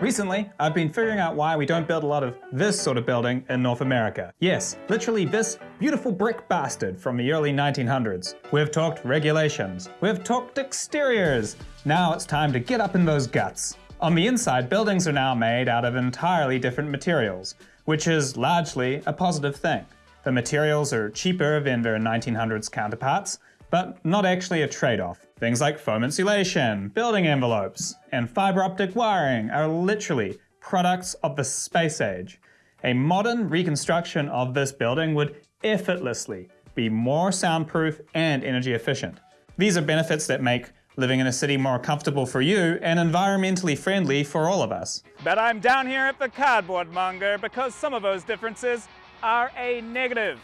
Recently, I've been figuring out why we don't build a lot of this sort of building in North America. Yes, literally this beautiful brick bastard from the early 1900s. We've talked regulations. We've talked exteriors. Now it's time to get up in those guts. On the inside, buildings are now made out of entirely different materials, which is largely a positive thing. The materials are cheaper than their 1900s counterparts, but not actually a trade-off. Things like foam insulation, building envelopes, and fiber optic wiring are literally products of the space age. A modern reconstruction of this building would effortlessly be more soundproof and energy efficient. These are benefits that make living in a city more comfortable for you and environmentally friendly for all of us. But I'm down here at the cardboard monger because some of those differences are a negative.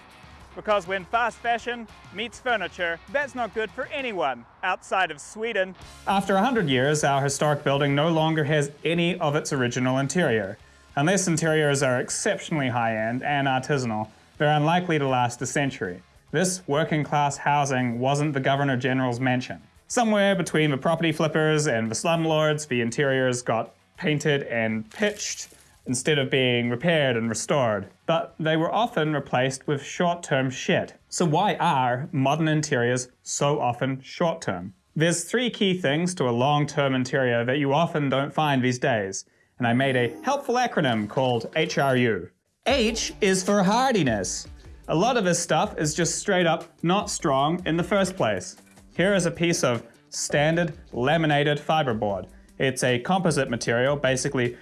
Because when fast fashion meets furniture, that's not good for anyone outside of Sweden. After 100 years, our historic building no longer has any of its original interior. Unless interiors are exceptionally high-end and artisanal, they're unlikely to last a century. This working class housing wasn't the Governor General's mansion. Somewhere between the property flippers and the slumlords, the interiors got painted and pitched, instead of being repaired and restored, but they were often replaced with short-term shit. So why are modern interiors so often short-term? There's three key things to a long-term interior that you often don't find these days, and I made a helpful acronym called HRU. H is for hardiness. A lot of this stuff is just straight up not strong in the first place. Here is a piece of standard laminated fiberboard. It's a composite material, basically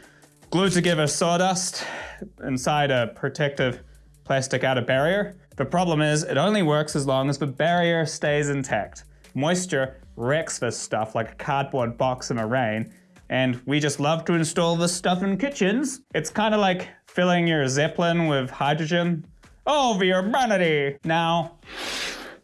glued together sawdust inside a protective plastic outer barrier. The problem is it only works as long as the barrier stays intact. Moisture wrecks this stuff like a cardboard box in a rain, and we just love to install this stuff in kitchens. It's kind of like filling your Zeppelin with hydrogen. Oh, the urbanity! Now,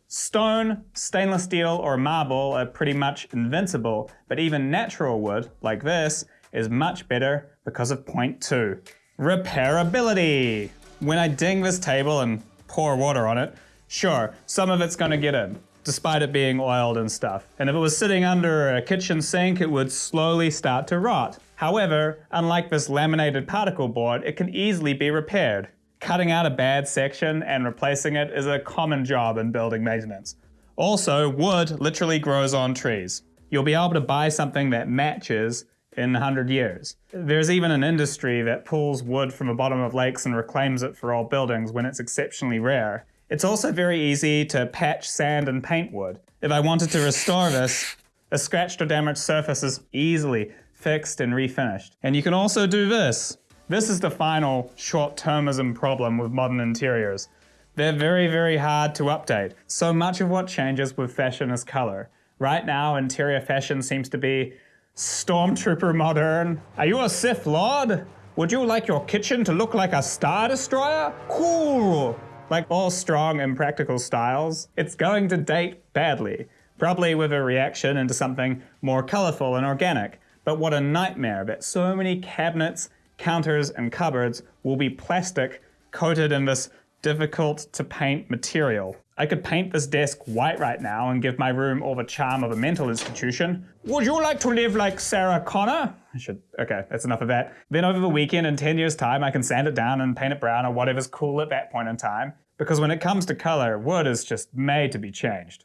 stone, stainless steel, or marble are pretty much invincible, but even natural wood, like this, is much better because of point two, repairability. When I ding this table and pour water on it, sure, some of it's gonna get in, despite it being oiled and stuff. And if it was sitting under a kitchen sink, it would slowly start to rot. However, unlike this laminated particle board, it can easily be repaired. Cutting out a bad section and replacing it is a common job in building maintenance. Also, wood literally grows on trees. You'll be able to buy something that matches in 100 years. There's even an industry that pulls wood from the bottom of lakes and reclaims it for old buildings when it's exceptionally rare. It's also very easy to patch sand and paint wood. If I wanted to restore this, a scratched or damaged surface is easily fixed and refinished. And you can also do this. This is the final short-termism problem with modern interiors. They're very, very hard to update. So much of what changes with fashion is color. Right now, interior fashion seems to be Stormtrooper Modern. Are you a Sith Lord? Would you like your kitchen to look like a Star Destroyer? Cool! Like all strong and practical styles, it's going to date badly, probably with a reaction into something more colorful and organic. But what a nightmare that so many cabinets, counters, and cupboards will be plastic coated in this difficult to paint material. I could paint this desk white right now and give my room all the charm of a mental institution. Would you like to live like Sarah Connor? I should, okay, that's enough of that. Then over the weekend in 10 years time, I can sand it down and paint it brown or whatever's cool at that point in time. Because when it comes to color, wood is just made to be changed.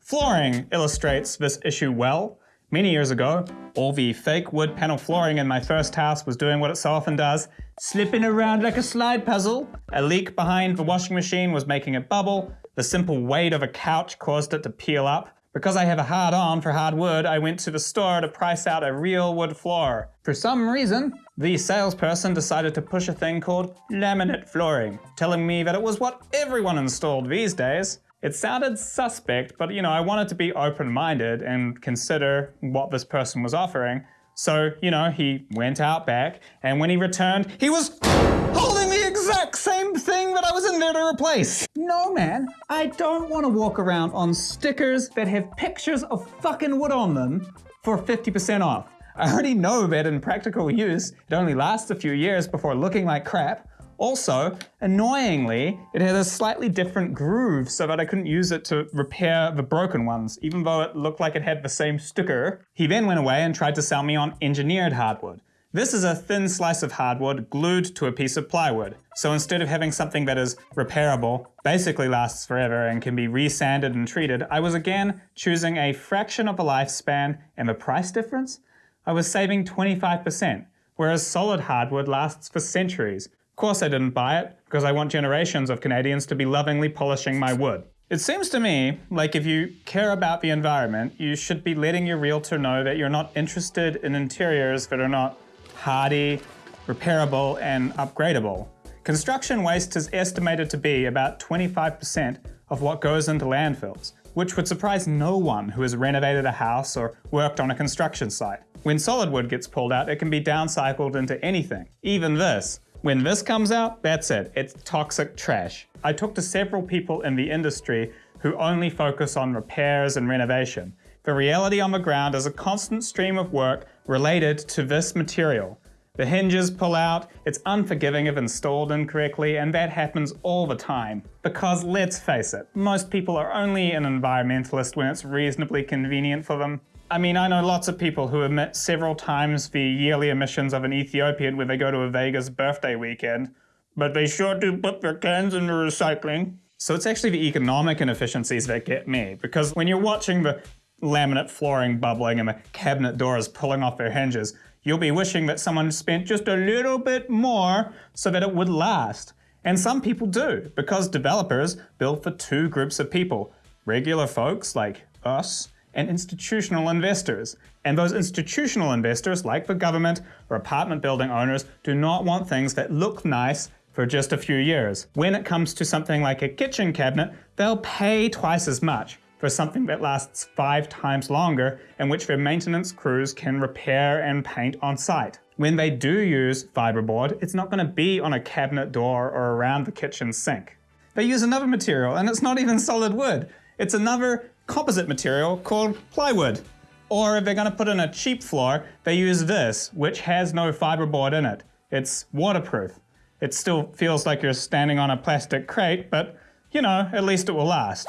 Flooring illustrates this issue well. Many years ago, all the fake wood panel flooring in my first house was doing what it so often does, slipping around like a slide puzzle. A leak behind the washing machine was making it bubble. The simple weight of a couch caused it to peel up. Because I have a hard on for hard wood, I went to the store to price out a real wood floor. For some reason, the salesperson decided to push a thing called laminate flooring, telling me that it was what everyone installed these days. It sounded suspect, but you know, I wanted to be open-minded and consider what this person was offering. So, you know, he went out back, and when he returned, he was holding the exact same thing that I was in there to replace. No, man, I don't want to walk around on stickers that have pictures of fucking wood on them for 50% off. I already know that in practical use, it only lasts a few years before looking like crap, Also, annoyingly, it had a slightly different groove so that I couldn't use it to repair the broken ones, even though it looked like it had the same sticker. He then went away and tried to sell me on engineered hardwood. This is a thin slice of hardwood glued to a piece of plywood. So instead of having something that is repairable, basically lasts forever and can be resanded and treated, I was again choosing a fraction of a lifespan and the price difference? I was saving 25%, whereas solid hardwood lasts for centuries. Of course I didn't buy it, because I want generations of Canadians to be lovingly polishing my wood. It seems to me like if you care about the environment, you should be letting your realtor know that you're not interested in interiors that are not hardy, repairable, and upgradable. Construction waste is estimated to be about 25% of what goes into landfills, which would surprise no one who has renovated a house or worked on a construction site. When solid wood gets pulled out, it can be downcycled into anything, even this. When this comes out, that's it, it's toxic trash. I talked to several people in the industry who only focus on repairs and renovation, the reality on the ground is a constant stream of work related to this material. The hinges pull out, it's unforgiving if installed incorrectly, and that happens all the time. Because let's face it, most people are only an environmentalist when it's reasonably convenient for them. I mean, I know lots of people who emit several times the yearly emissions of an Ethiopian when they go to a Vegas birthday weekend, but they sure do put their cans in the recycling. So it's actually the economic inefficiencies that get me, because when you're watching the laminate flooring bubbling and the cabinet doors pulling off their hinges, you'll be wishing that someone spent just a little bit more so that it would last. And some people do, because developers build for two groups of people, regular folks like us, and institutional investors. And those institutional investors, like the government or apartment building owners, do not want things that look nice for just a few years. When it comes to something like a kitchen cabinet, they'll pay twice as much for something that lasts five times longer and which their maintenance crews can repair and paint on site. When they do use fiberboard, it's not going to be on a cabinet door or around the kitchen sink. They use another material and it's not even solid wood. It's another composite material called plywood. Or if they're going to put in a cheap floor, they use this, which has no fiberboard in it. It's waterproof. It still feels like you're standing on a plastic crate, but you know, at least it will last.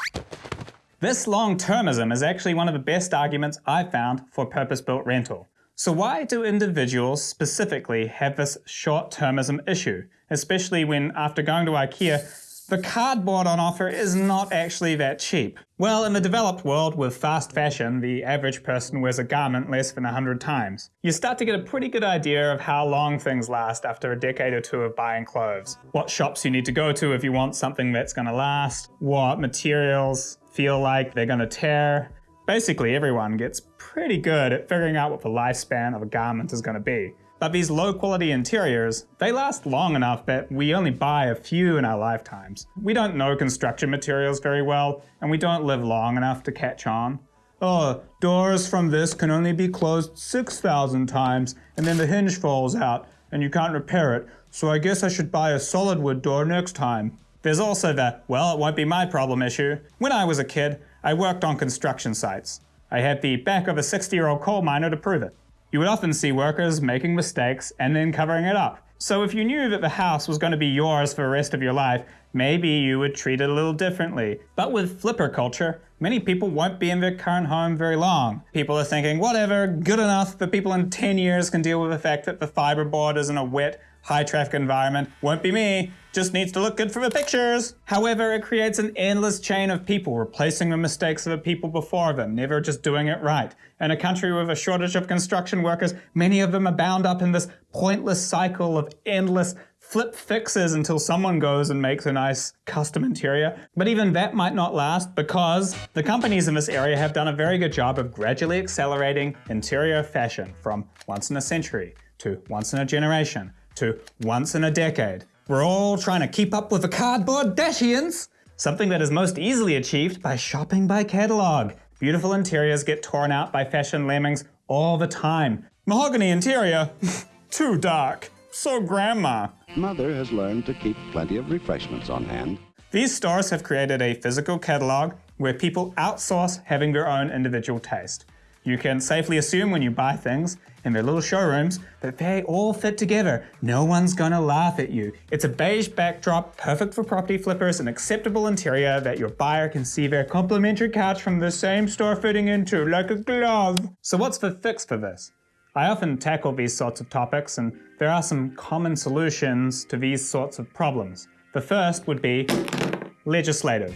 This long-termism is actually one of the best arguments I've found for purpose-built rental. So why do individuals specifically have this short-termism issue, especially when after going to IKEA, the cardboard on offer is not actually that cheap. Well, in the developed world with fast fashion, the average person wears a garment less than 100 times. You start to get a pretty good idea of how long things last after a decade or two of buying clothes. What shops you need to go to if you want something that's gonna last, what materials feel like they're gonna tear. Basically, everyone gets pretty good at figuring out what the lifespan of a garment is gonna be. But these low quality interiors, they last long enough that we only buy a few in our lifetimes. We don't know construction materials very well, and we don't live long enough to catch on. Oh, doors from this can only be closed 6,000 times, and then the hinge falls out, and you can't repair it, so I guess I should buy a solid wood door next time. There's also the, well, it won't be my problem issue. When I was a kid, I worked on construction sites. I had the back of a 60-year-old coal miner to prove it. You would often see workers making mistakes and then covering it up. So if you knew that the house was going to be yours for the rest of your life, maybe you would treat it a little differently. But with flipper culture, many people won't be in their current home very long. People are thinking, whatever, good enough, but people in 10 years can deal with the fact that the fiberboard is in a wet, high traffic environment. Won't be me, just needs to look good for the pictures. However, it creates an endless chain of people replacing the mistakes of the people before them, never just doing it right. In a country with a shortage of construction workers, many of them are bound up in this pointless cycle of endless flip fixes until someone goes and makes a nice custom interior. But even that might not last because the companies in this area have done a very good job of gradually accelerating interior fashion from once in a century to once in a generation to once in a decade. We're all trying to keep up with the cardboard Dashians, something that is most easily achieved by shopping by catalog. Beautiful interiors get torn out by fashion lemmings all the time. Mahogany interior, too dark, so grandma. Mother has learned to keep plenty of refreshments on hand. These stores have created a physical catalog where people outsource having their own individual taste. You can safely assume when you buy things in their little showrooms that they all fit together. No one's gonna laugh at you. It's a beige backdrop, perfect for property flippers, an acceptable interior that your buyer can see their complimentary couch from the same store fitting into like a glove. So what's the fix for this? I often tackle these sorts of topics and there are some common solutions to these sorts of problems. The first would be legislative.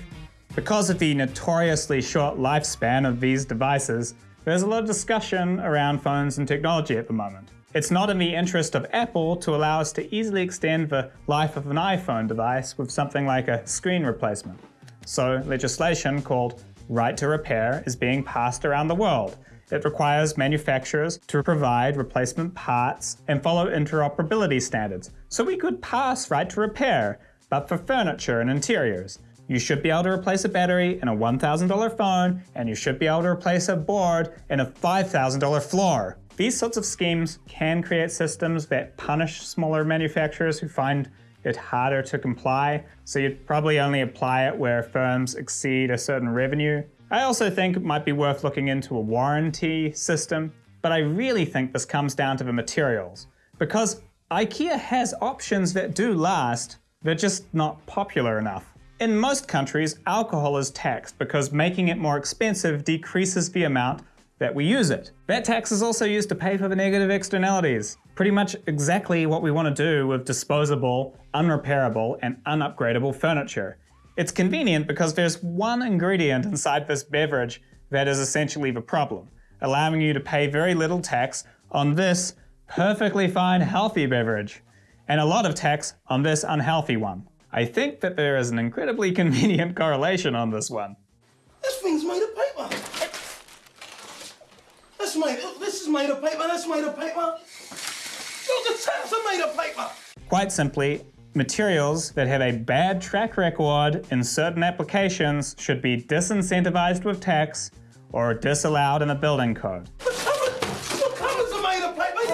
Because of the notoriously short lifespan of these devices, there's a lot of discussion around phones and technology at the moment. It's not in the interest of Apple to allow us to easily extend the life of an iPhone device with something like a screen replacement. So legislation called Right to Repair is being passed around the world. It requires manufacturers to provide replacement parts and follow interoperability standards. So we could pass Right to Repair, but for furniture and interiors. You should be able to replace a battery in a $1,000 phone, and you should be able to replace a board in a $5,000 floor. These sorts of schemes can create systems that punish smaller manufacturers who find it harder to comply, so you'd probably only apply it where firms exceed a certain revenue. I also think it might be worth looking into a warranty system, but I really think this comes down to the materials. Because IKEA has options that do last, they're just not popular enough. In most countries, alcohol is taxed because making it more expensive decreases the amount that we use it. That tax is also used to pay for the negative externalities. Pretty much exactly what we want to do with disposable, unrepairable, and unupgradable furniture. It's convenient because there's one ingredient inside this beverage that is essentially the problem, allowing you to pay very little tax on this perfectly fine healthy beverage, and a lot of tax on this unhealthy one. I think that there is an incredibly convenient correlation on this one. This thing's made of paper. That's made. This is made of paper. That's made of paper. Look, the taps are made of paper. Quite simply, materials that have a bad track record in certain applications should be disincentivized with tax or disallowed in a building code. The cupboard, the cupboards are made of paper.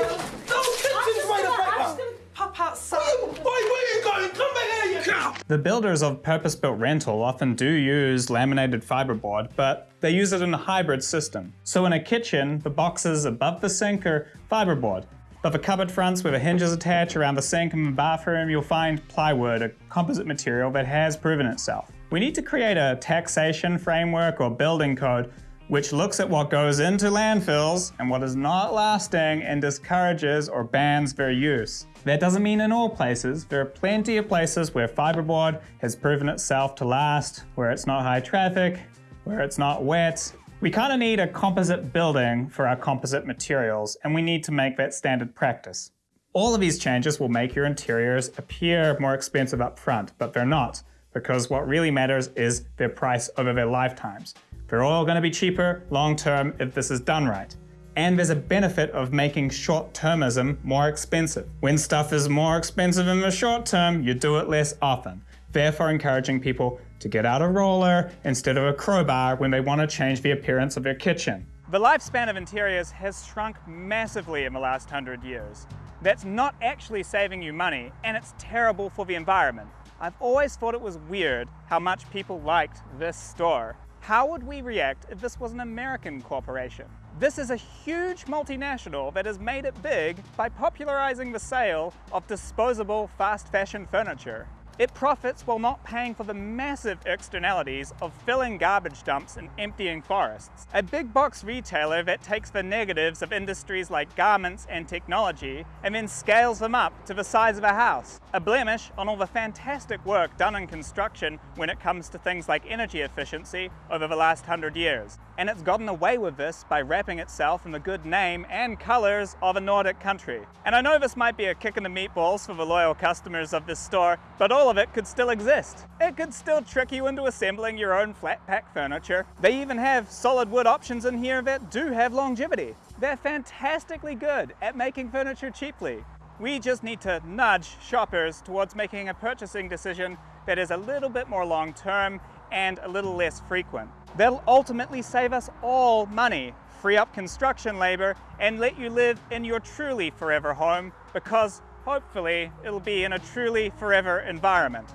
The whole kitchen's made of paper. Pop outside. Wait, where are you going? Come back here, you cow. The builders of purpose-built rental often do use laminated fiberboard, but they use it in a hybrid system. So in a kitchen, the boxes above the sink are fiberboard. But the cupboard fronts where the hinges attach around the sink and the bathroom, you'll find plywood, a composite material that has proven itself. We need to create a taxation framework or building code which looks at what goes into landfills and what is not lasting and discourages or bans their use. That doesn't mean in all places. There are plenty of places where fiberboard has proven itself to last, where it's not high traffic, where it's not wet. We kind of need a composite building for our composite materials, and we need to make that standard practice. All of these changes will make your interiors appear more expensive up front, but they're not, because what really matters is their price over their lifetimes. They're all going to be cheaper long term if this is done right. And there's a benefit of making short-termism more expensive. When stuff is more expensive in the short term, you do it less often, therefore encouraging people to get out a roller instead of a crowbar when they want to change the appearance of their kitchen. The lifespan of interiors has shrunk massively in the last hundred years. That's not actually saving you money, and it's terrible for the environment. I've always thought it was weird how much people liked this store. How would we react if this was an American corporation? This is a huge multinational that has made it big by popularizing the sale of disposable fast fashion furniture. It profits while not paying for the massive externalities of filling garbage dumps and emptying forests. A big box retailer that takes the negatives of industries like garments and technology and then scales them up to the size of a house. A blemish on all the fantastic work done in construction when it comes to things like energy efficiency over the last hundred years. And it's gotten away with this by wrapping itself in the good name and colors of a Nordic country. And I know this might be a kick in the meatballs for the loyal customers of this store, but all of it could still exist. It could still trick you into assembling your own flat pack furniture. They even have solid wood options in here that do have longevity. They're fantastically good at making furniture cheaply. We just need to nudge shoppers towards making a purchasing decision that is a little bit more long term and a little less frequent. They'll ultimately save us all money, free up construction labor, and let you live in your truly forever home because hopefully it'll be in a truly forever environment.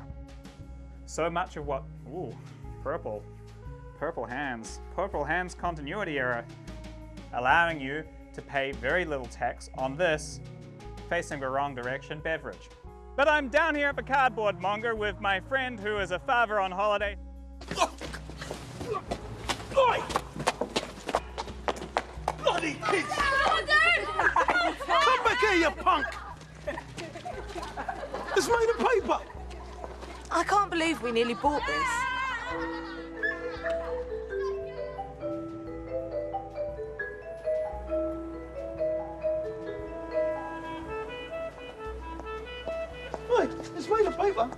So much of what, ooh, purple, purple hands, purple hands continuity error. allowing you to pay very little tax on this, facing the wrong direction, beverage. But I'm down here at the cardboard monger with my friend who is a father on holiday. Look. Oi! Bloody kids! Come back here, you punk! It's made of paper! I can't believe we nearly bought this. Oi, it's made of paper.